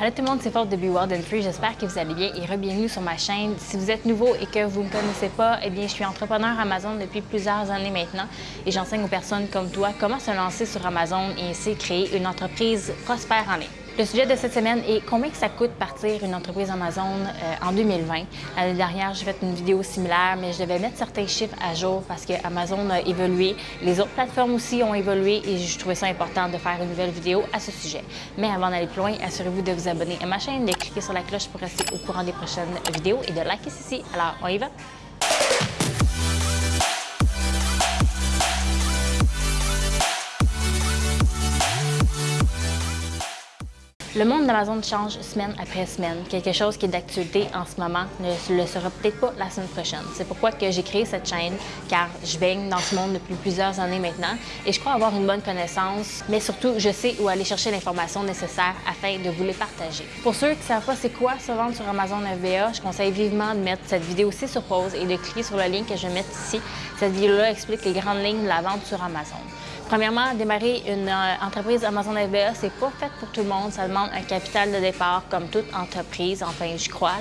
Allô tout le monde, c'est Fort de Be Wild and Free. J'espère que vous allez bien et re-bienvenue sur ma chaîne. Si vous êtes nouveau et que vous ne me connaissez pas, eh bien, je suis entrepreneur Amazon depuis plusieurs années maintenant et j'enseigne aux personnes comme toi comment se lancer sur Amazon et ainsi créer une entreprise prospère en ligne. Le sujet de cette semaine est combien ça coûte partir une entreprise Amazon euh, en 2020. L'année dernière, j'ai fait une vidéo similaire, mais je devais mettre certains chiffres à jour parce que Amazon a évolué. Les autres plateformes aussi ont évolué et je trouvais ça important de faire une nouvelle vidéo à ce sujet. Mais avant d'aller plus loin, assurez-vous de vous abonner à ma chaîne, de cliquer sur la cloche pour rester au courant des prochaines vidéos et de liker ceci. Alors, on y va? Le monde d'Amazon change semaine après semaine. Quelque chose qui est d'actualité en ce moment ne le sera peut-être pas la semaine prochaine. C'est pourquoi que j'ai créé cette chaîne, car je baigne dans ce monde depuis plusieurs années maintenant et je crois avoir une bonne connaissance, mais surtout, je sais où aller chercher l'information nécessaire afin de vous les partager. Pour ceux qui ne savent pas c'est quoi se vendre sur Amazon FBA, je conseille vivement de mettre cette vidéo aussi sur pause et de cliquer sur le lien que je vais mettre ici. Cette vidéo-là explique les grandes lignes de la vente sur Amazon. Premièrement, démarrer une euh, entreprise Amazon FBA, c'est pas fait pour tout le monde. Ça demande un capital de départ comme toute entreprise, enfin, je crois.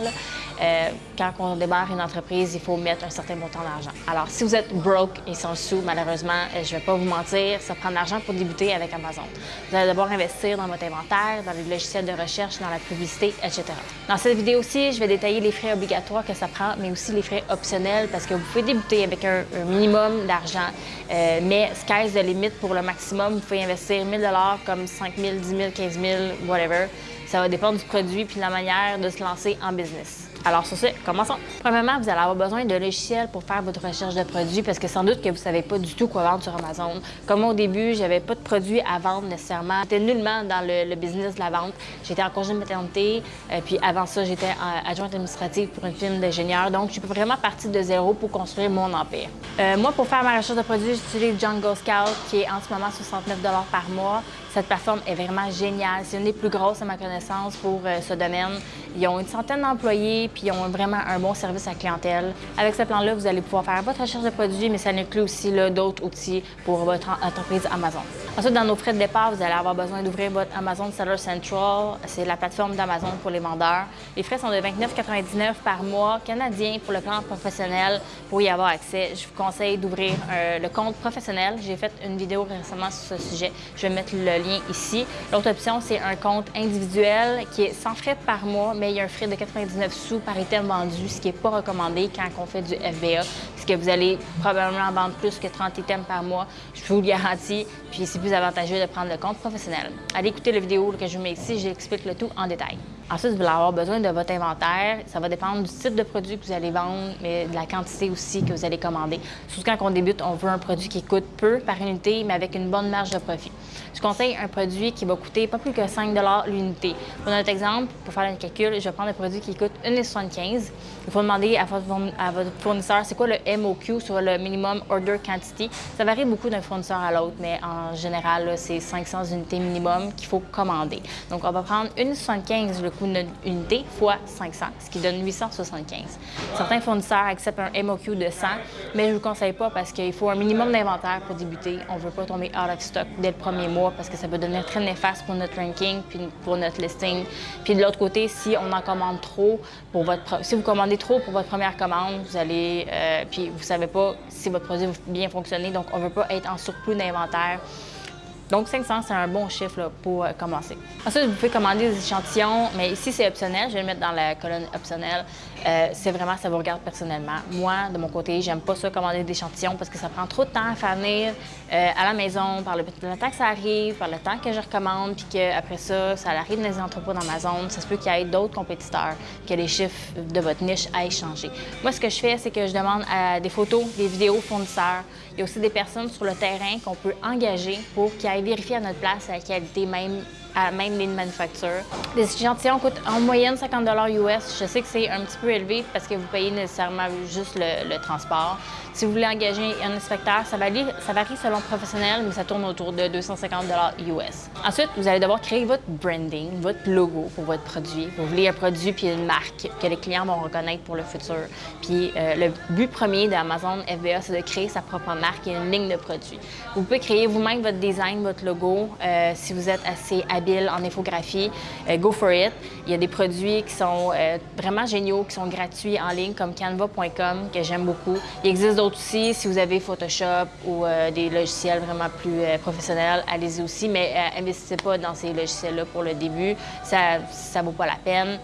Euh, quand on démarre une entreprise, il faut mettre un certain montant d'argent. Alors, si vous êtes broke et sans sous, malheureusement, euh, je vais pas vous mentir, ça prend de l'argent pour débuter avec Amazon. Vous allez d'abord investir dans votre inventaire, dans les logiciels de recherche, dans la publicité, etc. Dans cette vidéo aussi, je vais détailler les frais obligatoires que ça prend, mais aussi les frais optionnels parce que vous pouvez débuter avec un, minimum d'argent, euh, mais sky's the limit pour le maximum. Vous pouvez investir 1000 comme 5 000, 10 000, 15 000, whatever. Ça va dépendre du produit puis de la manière de se lancer en business. Alors sur ce, commençons. Premièrement, vous allez avoir besoin de logiciels pour faire votre recherche de produits parce que sans doute que vous ne savez pas du tout quoi vendre sur Amazon. Comme au début, j'avais pas de produits à vendre nécessairement. J'étais nullement dans le, business de la vente. J'étais en congé de maternité, euh, puis avant ça, j'étais adjointe administrative pour une firme d'ingénieur. Donc, je suis vraiment partie de zéro pour construire mon empire. Euh, moi, pour faire ma recherche de produits, j'utilise Jungle Scout qui est en ce moment 69 par mois. Cette plateforme est vraiment géniale. C'est une des plus grosses à ma connaissance pour ce domaine. Ils ont une centaine d'employés, puis ils ont vraiment un bon service à clientèle. Avec ce plan-là, vous allez pouvoir faire votre recherche de produits, mais ça inclut aussi d'autres outils pour votre entreprise Amazon. Ensuite, dans nos frais de départ, vous allez avoir besoin d'ouvrir votre Amazon Seller Central. C'est la plateforme d'Amazon pour les vendeurs. Les frais sont de 29,99 par mois canadien pour le plan professionnel. Pour y avoir accès, je vous conseille d'ouvrir euh, le compte professionnel. J'ai fait une vidéo récemment sur ce sujet. Je vais mettre le lien ici. L'autre option, c'est un compte individuel qui est sans frais par mois, mais il y a un frais de 99 sous par item vendu, ce qui n'est pas recommandé quand on fait du FBA, parce que vous allez probablement vendre plus que 30 items par mois, je vous le garantis, puis c'est plus avantageux de prendre le compte professionnel. Allez écouter la vidéo que je vous mets ici, j'explique le tout en détail. Ensuite, vous allez avoir besoin de votre inventaire. Ça va dépendre du type de produit que vous allez vendre, mais de la quantité aussi que vous allez commander. Surtout quand on débute, on veut un produit qui coûte peu par unité, mais avec une bonne marge de profit. Je conseille un produit qui va coûter pas plus que 5 l'unité. Pour notre exemple, pour faire un calcul, je vais prendre un produit qui coûte 1,75 Il faut demander à votre, fournisseur c'est quoi le MOQ sur le Minimum Order Quantity? Ça varie beaucoup d'un fournisseur à l'autre, mais en général, c'est 500 unités minimum qu'il faut commander. Donc, on va prendre 1,75 le coût d'une unité fois 500, ce qui donne 875. Certains fournisseurs acceptent un MOQ de 100, mais je ne vous conseille pas parce qu'il faut un minimum d'inventaire pour débuter. On ne veut pas tomber out of stock dès le premier mois parce que ça peut devenir très néfaste pour notre ranking puis pour notre listing. Puis de l'autre côté, si on en commande trop pour votre si vous commandez trop pour votre première commande, vous allez euh, puis vous savez pas si votre produit va bien fonctionner, donc on veut pas être en surplus d'inventaire. Donc 500, c'est un bon chiffre pour euh, commencer. Ensuite, vous pouvez commander des échantillons, mais ici, c'est optionnel. Je vais le mettre dans la colonne optionnelle. Euh, c'est vraiment, ça vous regarde personnellement. Moi, de mon côté, j'aime pas ça commander des échantillons parce que ça prend trop de temps à faire venir euh, à la maison, par le, temps que ça arrive, par le temps que je recommande, puis qu'après ça, ça arrive dans les entrepôts d'Amazon. Ça se peut qu'il y ait d'autres compétiteurs, que les chiffres de votre niche aillent changer. Moi, ce que je fais, c'est que je demande à des photos, des vidéos fournisseurs. Il y a aussi des personnes sur le terrain qu'on peut engager pour qu'ils aillent vérifier à notre place la qualité même à même ligne manufacture. Les échantillons coûtent en moyenne 50 US. Je sais que c'est un petit peu élevé parce que vous payez nécessairement juste le, transport. Si vous voulez engager un inspecteur, ça varie, ça varie selon le professionnel, mais ça tourne autour de 250 US. Ensuite, vous allez devoir créer votre branding, votre logo pour votre produit. Vous voulez un produit puis une marque que les clients vont reconnaître pour le futur. Puis euh, le but premier d'Amazon FBA, c'est de créer sa propre marque et une ligne de produits. Vous pouvez créer vous-même votre design, votre logo, euh, si vous êtes assez habile en infographie, euh, go for it. Il y a des produits qui sont vraiment géniaux, qui sont gratuits en ligne, comme canva.com, que j'aime beaucoup. Il existe aussi, si vous avez Photoshop ou des logiciels vraiment plus professionnels, allez-y aussi, mais investissez pas dans ces logiciels-là pour le début, ça ne vaut pas la peine.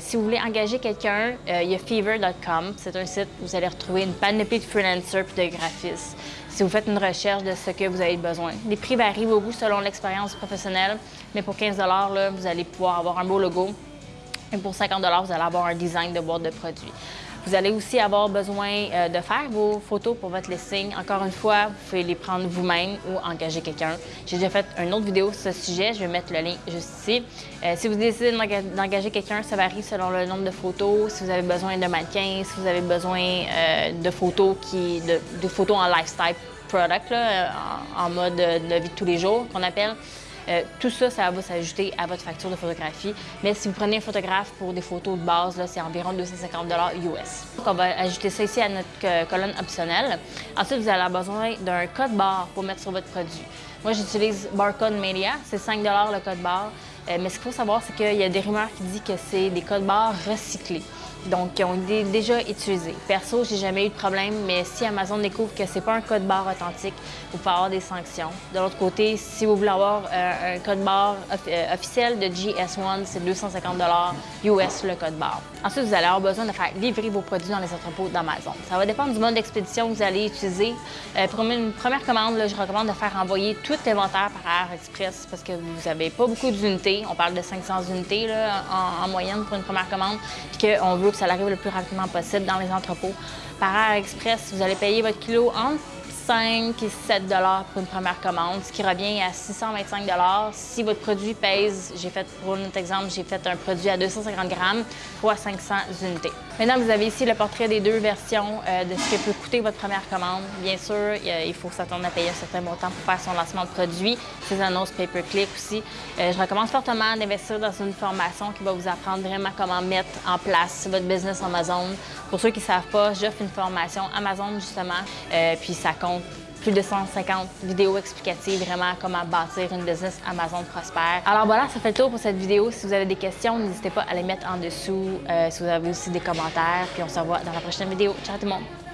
si vous voulez engager quelqu'un, il y a fever.com, c'est un site où vous allez retrouver une panoplie de freelancers et de graphistes si vous faites une recherche de ce que vous avez besoin. Les prix varient beaucoup selon l'expérience professionnelle, mais pour 15 là, vous allez pouvoir avoir un beau logo. Et pour 50 vous allez avoir un design de boîte de produits. Vous allez aussi avoir besoin euh, de faire vos photos pour votre listing. Encore une fois, vous pouvez les prendre vous-même ou engager quelqu'un. J'ai déjà fait une autre vidéo sur ce sujet, je vais mettre le lien juste ici. Euh, si vous décidez d'engager quelqu'un, ça varie selon le nombre de photos. Si vous avez besoin de mannequins, si vous avez besoin euh, de photos qui, de, photos en lifestyle product, en, mode de vie de tous les jours qu'on appelle. Euh, tout ça, ça va s'ajouter à votre facture de photographie. Mais si vous prenez un photographe pour des photos de base, c'est environ 250 US. Donc, on va ajouter ça ici à notre euh, colonne optionnelle. Ensuite, vous allez avoir besoin d'un code barre pour mettre sur votre produit. Moi, j'utilise Barcode Media. C'est 5 le code barre. Euh, mais ce qu'il faut savoir, c'est qu'il y a des rumeurs qui disent que c'est des codes barres recyclés donc qui ont été déjà utilisés. Perso, j'ai jamais eu de problème, mais si Amazon découvre que c'est pas un code barre authentique, vous pouvez avoir des sanctions. De l'autre côté, si vous voulez avoir euh, un code barre euh, officiel de GS1, c'est 250 US le code barre. Ensuite, vous allez avoir besoin de faire livrer vos produits dans les entrepôts d'Amazon. Ça va dépendre du mode d'expédition que vous allez utiliser. Euh, pour une première commande, je recommande de faire envoyer tout l'inventaire par Air Express parce que vous n'avez pas beaucoup d'unités. On parle de 500 unités en, moyenne pour une première commande, puis veut que ça arrive le plus rapidement possible dans les entrepôts. Par Air Express, vous allez payer votre kilo entre 5 et 7 pour une première commande, ce qui revient à 625 Si votre produit pèse, j'ai fait pour notre exemple, j'ai fait un produit à 250 grammes fois 500 unités. Maintenant, vous avez ici le portrait des deux versions euh, de ce que peut coûter votre première commande. Bien sûr, il faut s'attendre à payer un certain montant pour faire son lancement de produit, ses annonces pay-per-click aussi. Euh, je recommande fortement d'investir dans une formation qui va vous apprendre vraiment comment mettre en place votre business Amazon. Pour ceux qui ne savent pas, j'offre une formation Amazon justement, euh, puis ça compte plus de 150 vidéos explicatives vraiment comment bâtir une business Amazon prospère. Alors voilà, ça fait le tour pour cette vidéo. Si vous avez des questions, n'hésitez pas à les mettre en dessous. Euh, si vous avez aussi des commentaires, puis on se revoit dans la prochaine vidéo. Ciao tout le monde!